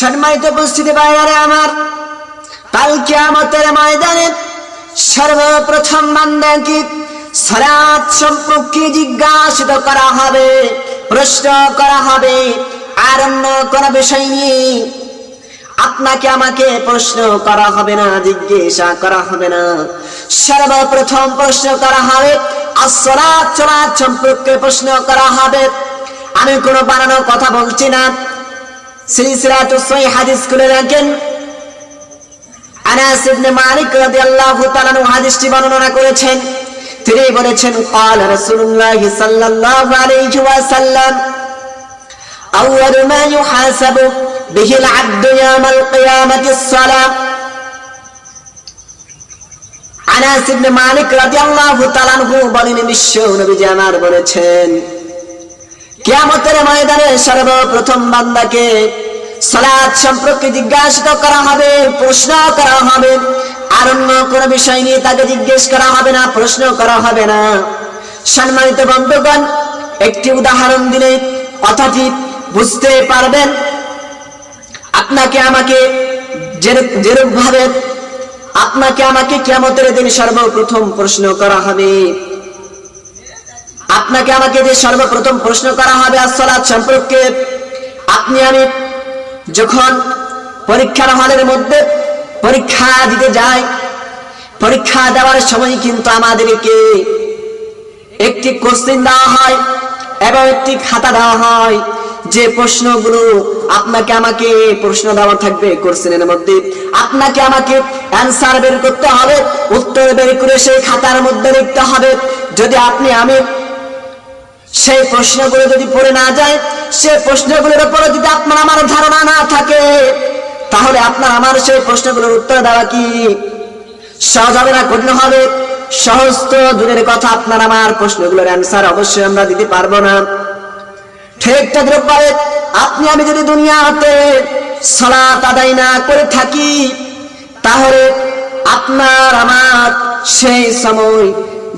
সম্মানিত উপস্থিতি বাইরে আমার। কাল কিয়ামতের ময়দানে সর্বপ্রথম বান্দাকে সালাত সম্পর্কে জিজ্ঞাসিত করা হবে, প্রশ্ন করা হবে আর অন্য কোন বিষয় নিয়ে। আপনাকে আমাকে প্রশ্ন করা হবে না, জিজ্ঞাসা করা হবে না। সর্বপ্রথম প্রশ্ন করা হবে আসলাত চলাত সম্পর্কে প্রশ্ন করা হবে। আমি কোনো বানানো কথা বলছি না সিলসিলাতু সহিহ হাদিস খুলে রাখেন আনাস ইবনে মালিক রাদিয়াল্লাহু তাআলা আনহু হাদিসটি বর্ণনা করেছেন তিনি বলেছেন قال رسول الله صلى الله عليه وسلم أول ما يحاسب به العبد يوم القيامة الصلاة আনাস ইবনে মালিক রাদিয়াল্লাহু তাআলা আনহু বলেন বিশ্ব নবীজি আমার বলেছেন কিয়ামতের ময়দানে সর্বপ্রথম বান্দাকে সালাত সম্পর্কে জিজ্ঞাসিত করা হবে প্রশ্ন করা হবে। আর অন্য কোন বিষয় নিয়ে তাকে জিজ্ঞেস করা হবে না, প্রশ্ন করা হবে না। সম্মানিত বন্ধুগণ, একটি উদাহরণ দিলে কথাটি বুঝতে পারবেন, আপনাকে আমাকে যেরূপ ভাবে আপনাকে আমাকে কিয়ামতের দিন সর্বপ্রথম প্রশ্ন করা হবে। আপনাকে আমাকে যে সর্বপ্রথম প্রশ্ন করা হবে আসলাত সম্পর্কে আপনি আমি যখন পরীক্ষার হলের মধ্যে পরীক্ষা দিতে যায়, পরীক্ষা দেওয়ার সময় কিন্তু আমাদেরকে একটি কোশ্চিন দেওয়া হয় এবং একটি খাতা দেওয়া হয় যে প্রশ্নগুলো আপনাকে আমাকে প্রশ্ন দেওয়া থাকবে কোশ্চেনের মধ্যে। আপনাকে আমাকে অ্যান্সার বের করতে হবে, উত্তর বের করে সেই খাতার মধ্যে লিখতে হবে। যদি আপনি আমি সেই প্রশ্নগুলো যদি পড়ে না যায় সেই প্রশ্নগুলোর উপরে যদি আপনার আমার ধারণা না থাকে, তাহলে আপনার আমার সেই প্রশ্নগুলোর উত্তর দেওয়া কি? সহজ হবে না, কঠিন হবে? সহজ তো দূরের কথা আপনার আমার প্রশ্নগুলোর অ্যান্সার অবশ্যই আমরা দিতে পারব না। ঠিক তদ্রুপভাবে আপনি, আমি যদি দুনিয়াতে সালাত আদায় না করে থাকি, তাহলে আপনার আমার সেই সময়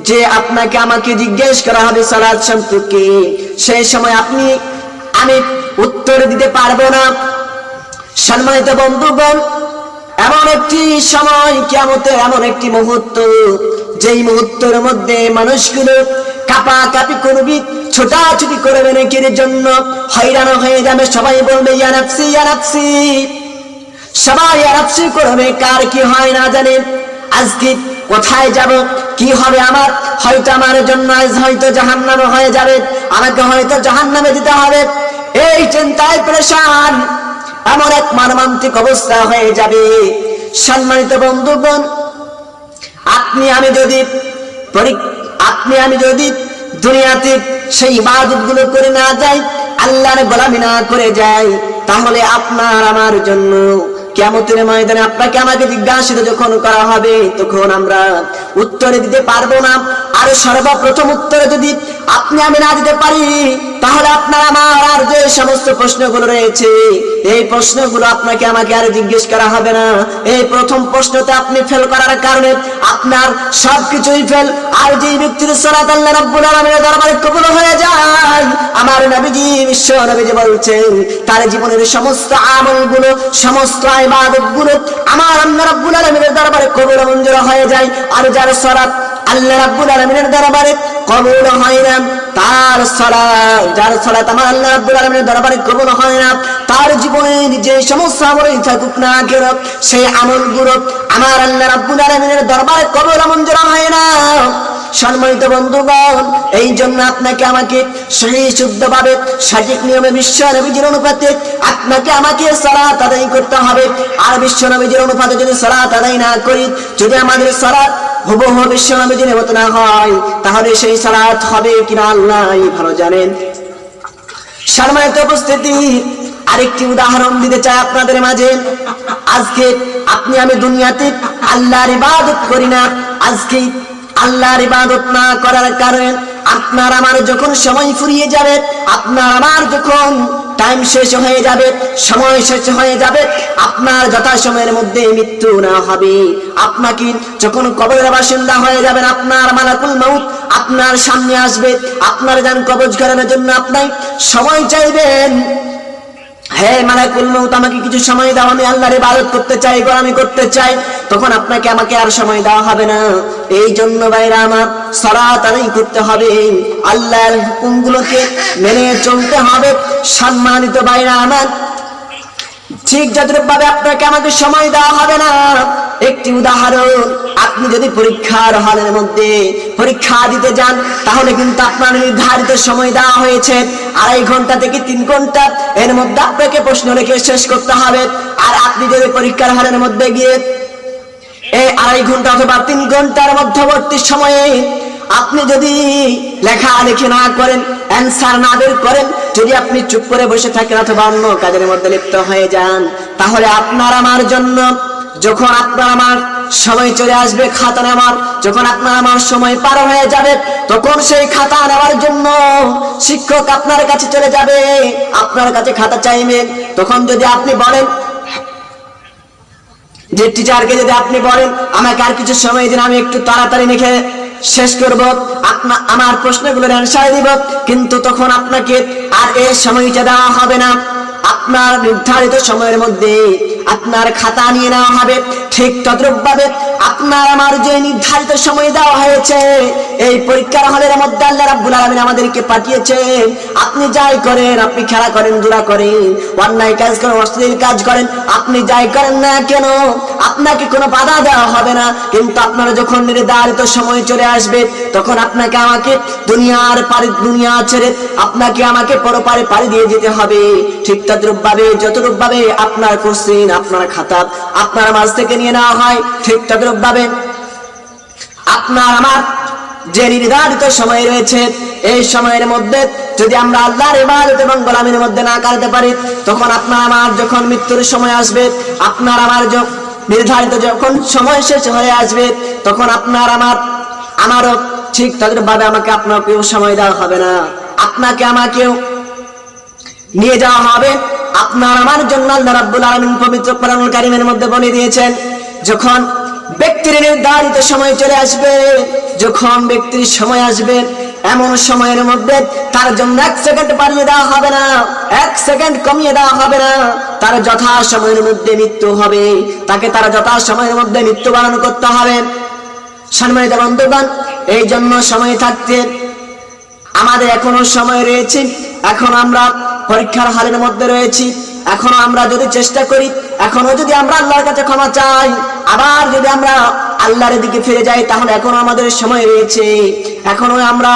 যে আপনাকে আমাকে জিজ্ঞেস করা হবে সালাদ সম্পর্কে, সেই সময় আপনি আমি উত্তর দিতে পারব না। সম্মানিত বন্ধুগণ, এমন একটি সময় কেমতে এমন একটি মুহূর্ত, যেই মুহূর্তের মধ্যে মানুষগুলো কাপা কাপি করবি, ছোটাছুটি করবে নাকির জন্য হয়রান হয়ে যাবে। সবাই বলবে ইয়ানাপসি ইয়ানাপসি সবাই ইয়ানাপসি করবে, কার কি হয় না জানেন আজকে কোথায় যাব? কি হবে আমার? হয়তো আমার জন্য হয়তো জাহান নামে হয়ে যাবে। আমাকে হয়তো জাহান নামে দিতে হবে। এই চিন্তায় পরেশান। এমন এক মানমান্তিক অবস্থা হয়ে যাবে। সম্মানিত বন্ধুগণ, আপনি আমি যদি আপনি আমি যদি দুনিয়াতে সেই ইবাদতগুলো করে না যাই, আল্লাহর গোলামি না করে যাই, তাহলে আপনার আমার জন্য কেমতের ময়দানে আপনাকে আমাকে জিজ্ঞাসিত যখন করা হবে, তখন আমরা উত্তরে দিতে পারব না। আর সর্বপ্রথম উত্তরে যদি আপনি আমি না দিতে পারি, তাহলে আপনার, আমার, আর যে সমস্ত প্রশ্নগুলো রয়েছে, এই প্রশ্নগুলো আপনাকে আমাকে আর জিজ্ঞেস করা হবে না। এই প্রথম প্রশ্নতে আপনি ফেল করার কারণে আপনার সবকিছুই ফেল আর যে ব্যক্তির সরাত আল্লাহ রাব্বুল আলামিনের দরবারে কবুল হয়ে যায় আমার নবীজি, বিশ্ব নবীজি বলছেন, তার জীবনের সমস্ত আমলগুলো, সমস্ত ইবাদতগুলো আমার আল্লাহ রাব্বুল আলামিনের দরবারে কবুল মঞ্জুর হয়ে যায়। আর যার সরাত আল্লাহ রাব্বুল আলামিনের দরবারে কবুল হয় না। তার সালাত যার সালাত আমার আল্লাহ রাব্বুল আলামিনের দরবারে কবুল হয় না, তার জীবনে যে সমস্ত আমলই থাকুক না কেন, সেই আমলগুলো আমার আল্লাহ রাব্বুল আলামিনের দরবারে কবুল মঞ্জুর হয় না। সম্মানিত বন্ধুগণ এই জন্য আপনাকে আমাকে সেই শুদ্ধভাবে সঠিক নিয়মে বিশ্ব নবীজির অনুপাতে আপনাকে আমাকে সালাত আদায় করতে হবে। আর বিশ্ব নবীজির অনুপাতে যদি সালাত আদায় না করি, যদি আমাদের সালাত হুবহু বিশ্ব নবীজির মতো হয়, তাহলে সেই সালাত হবে কিনা আল্লাহ ভালো জানেন। সম্মানিত উপস্থিতি, আরেকটি উদাহরণ দিতে চাই আপনাদের মাঝে। আজকে আপনি আমি দুনিয়াতে আল্লাহর ইবাদত করি না আজকে আল্লাহর ইবাদত না করার কারণে আপনার আমার যখন সময় ফুরিয়ে যাবে, আপনার আমার যখন টাইম শেষ হয়ে যাবে, সময় শেষ হয়ে যাবে, আপনার যথা সময়ের মধ্যে মৃত্যু না হবে। আপনাকে যখন কবরের বাসিন্দা হয়ে যাবেন, আপনার মালাকুল মাউত আপনার সামনে আসবে, আপনার যান কবজ করানোর জন্য আপনার সময় চাইবেন। হে মালাকুল মউত, আমাকে কিছু সময় দাও, আমি আল্লাহর ইবাদত করতে চাই, গোলামি করতে চাই। তখন আপনাকে আমাকে আর সময় দেওয়া হবে না। এই জন্য বাইরা আমার আদায় করতে হবে। আল্লাহর হুকুমগুলোকে মেনে চলতে হবে। সম্মানিত বাইরা আমার ঠিক যতটুকু ভাবে আপনাকে আমাকে সময় দেওয়া হবে না, একটি উদাহরণ, আপনি যদি পরীক্ষার হলের মধ্যে পরীক্ষা দিতে যান, তাহলে কিন্তু আপনার নির্ধারিত সময় দেওয়া হয়েছে। আড়াই ঘণ্টা থেকে তিন ঘণ্টা, এর মধ্যে আপনাকে প্রশ্ন রেখে শেষ করতে হবে। আর আপনি যদি পরীক্ষার হলের মধ্যে গিয়ে এই আড়াই ঘণ্টা অথবা তিন ঘণ্টার মধ্যবর্তী সময়ে আপনি যদি লেখা লেখে না করেন অ্যান্সার না বের করেন, যদি আপনি চুপ করে বসে থাকেন অথবা অন্য কাজের মধ্যে লিপ্ত হয়ে যান, তাহলে আপনার আমার জন্য, যখন আপনার আমার সময় চলে আসবে খাতা নেওয়ার, যখন আপনার আমার সময় পার হয়ে যাবে, তখন সেই খাতা নেওয়ার জন্য শিক্ষক আপনার কাছে চলে যাবে। আপনার কাছে খাতা চাইবেন তখন যদি আপনি বলেন, যে টিচারকে যদি আপনি বলেন, আমাকে আর কিছু সময় দিন, আমি একটু তাড়াতাড়ি লিখে শেষ করব। আপনা আমার প্রশ্নগুলোর অ্যান্সার দিব। কিন্তু তখন আপনাকে আর এই সময়টা দেওয়া হবে না। আপনার নির্ধারিত সময়ের মধ্যে আপনার খাতা নিয়ে নেওয়া হবে। ঠিক তদ্রুপভাবে আপনার আমার যে নির্ধারিত সময় দেওয়া হয়েছে, এই পরীক্ষার হলের মধ্যে আল্লাহ রাব্বুল আলামিন আমাদেরকে পাঠিয়েছেন আপনি যাই করেন, আপনি খেলা করেন, জোড়া করেন, অন্যায় কাজ করেন, অশ্লীল কাজ করেন, আপনি যাই করেন না কেন? আপনাকে কোনো বাধা দেওয়া হবে না। কিন্তু আপনারা যখন নির্ধারিত সময় চলে আসবে, তখন আপনাকে আমাকে দুনিয়ার পারি দুনিয়া ছেড়ে আপনাকে আমাকে পরপারে পাড়ি দিয়ে যেতে হবে। ঠিক তদ্রুপ ভাবে যতরূপ ভাবে আপনার কোশ্চিন, আপনার খাতা, আপনার মাঝ থেকে নিয়ে নেওয়া হয়, ঠিক তদ্রুপ ভাবে আপনার আমার যে নির্ধারিত সময় রয়েছে, এই সময়ের মধ্যে যদি আমরা আল্লাহর ইবাদত এবং গোলামির মধ্যে না কাটাতে পারি, তখন আপনার আমার যখন মৃত্যুর সময় আসবে, আপনার আমার নির্ধারিত যখন সময় শেষ হয়ে আসবে, তখন আপনার আমার, আমারও ঠিক ভাবে আমাকে আপনাকেও সময় দেওয়া হবে না। আপনাকে আমাকেও নিয়ে যাওয়া হবে। আপনার আমার জন্য আল্লাহ রাব্বুল আলামিন পবিত্র কোরআনুল কারীমের মধ্যে বলে দিয়েছেন, যখন ব্যক্তির নির্ধারিত সময় চলে আসবে। যখন ব্যক্তির সময় আসবে, এমন সময়ের মধ্যে তার জন্য এক সেকেন্ড বাড়িয়ে দেওয়া হবে না। এক সেকেন্ড কমিয়ে দেওয়া হবে না। তার যথা সময়ের মধ্যে মৃত্যু হবে। তাকে তার যথা সময়ের মধ্যে মৃত্যুবরণ করতে হবে। সম্মানিত বন্ধুগণ, এই জন্য সময় থাকতে আমাদের এখনও সময় রয়েছে। এখন আমরা পরীক্ষার হালের মধ্যে রয়েছি। এখনও আমরা যদি চেষ্টা করি এখনও যদি আমরা আল্লাহর কাছে ক্ষমা চাই, আবার যদি আমরা আল্লাহর দিকে ফিরে যাই, তাহলে এখনও আমাদের সময় রয়েছে। এখনও আমরা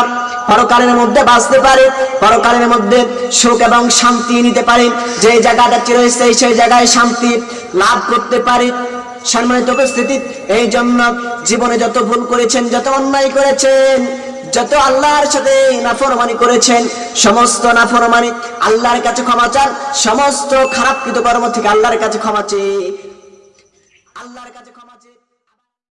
পরকালের মধ্যে বাঁচতে পারি, পরকালের মধ্যে সুখ এবং শান্তি নিতে পারি। যে জায়গাটা রয়েছে, সেই জায়গায় শান্তি লাভ করতে পারি। সম্মানিত উপস্থিতি, এই জন্য জীবনে যত ভুল করেছেন, যত অন্যায় করেছেন যত আল্লাহর সাথে নাফরমানি করেছেন, সমস্ত নাফরমানি আল্লাহর কাছে ক্ষমা চান, সমস্ত খারাপ কৃত কর্ম থেকে আল্লাহর কাছে ক্ষমা চেয়ে, আল্লাহর কাছে